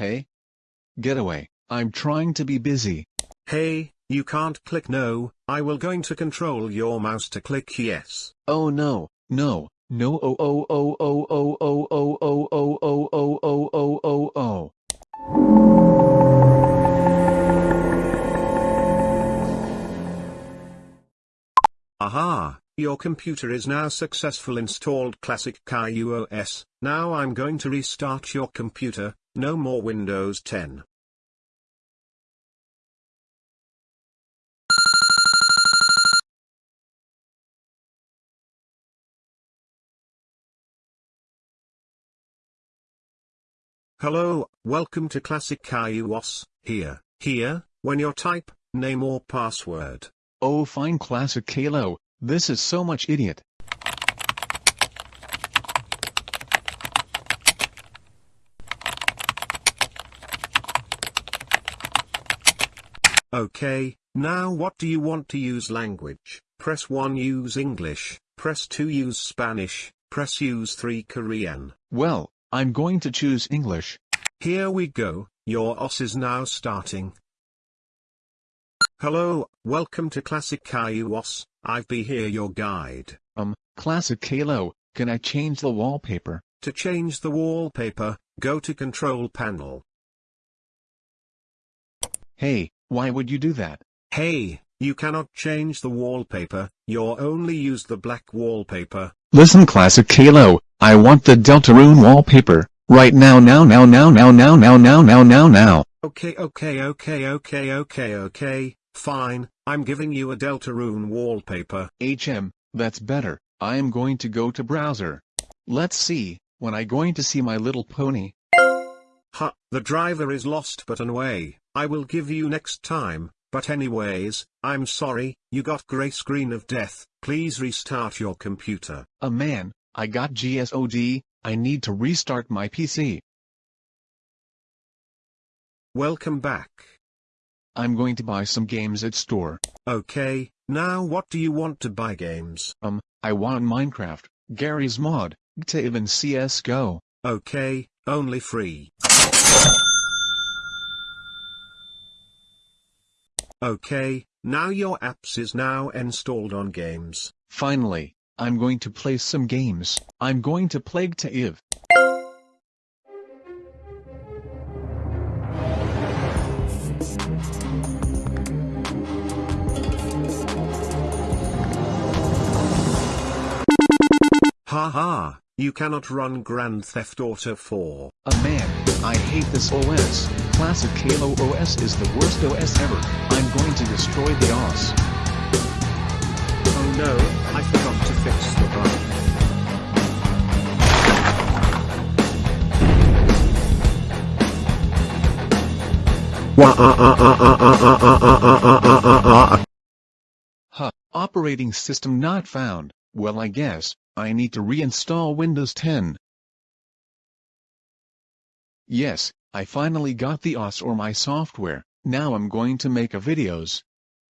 Hey? Get away, I'm trying to be busy. Hey, you can't click no, I will going to control your mouse to click yes. Oh no, no, no oh oh oh oh oh oh oh oh oh oh oh oh oh oh oh. Aha, your computer is now successful installed Classic Caillou OS. Now I'm going to restart your computer, no more Windows 10. Hello, welcome to Classic Caillou OS, here, here, when you type, name or password. Oh fine classic Caillou, this is so much idiot. Okay, now what do you want to use language? Press 1 use English, press 2 use Spanish, press use 3 Korean. Well, I'm going to choose English. Here we go, your OS is now starting. Hello, welcome to Classic Caillou OS, I've be here your guide. Um, classic Caillou, can I change the wallpaper? To change the wallpaper, go to Control Panel. Hey, why would you do that? Hey, you cannot change the wallpaper, you're only use the black wallpaper. Listen classic Caillou, I want the Deltarune wallpaper, right now now now now now now now now now now now. Okay okay okay okay okay okay, fine, I'm giving you a Deltarune wallpaper. HM, that's better, I am going to go to browser. Let's see, when I going to see my little pony. Ha, the driver is lost but away, I will give you next time, but anyways, I'm sorry, you got gray screen of death, please restart your computer. A man, I got GSOD, I need to restart my PC. Welcome back. I'm going to buy some games at store. Okay, now what do you want to buy games? Um, I want Minecraft, Garry's Mod, GTAV and CSGO. Okay, only free. Okay, now your apps is now installed on games. Finally, I'm going to play some games. I'm going to Plague to play Ha Haha, you cannot run Grand Theft Auto 4. A man, I hate this OS. Classic Caillou OS is the worst OS ever. I'm going to destroy the OS. Oh no, I forgot to fix the bug. Huh, operating system not found. Well I guess, I need to reinstall Windows 10. Yes, I finally got the OS or my software, now I'm going to make a videos.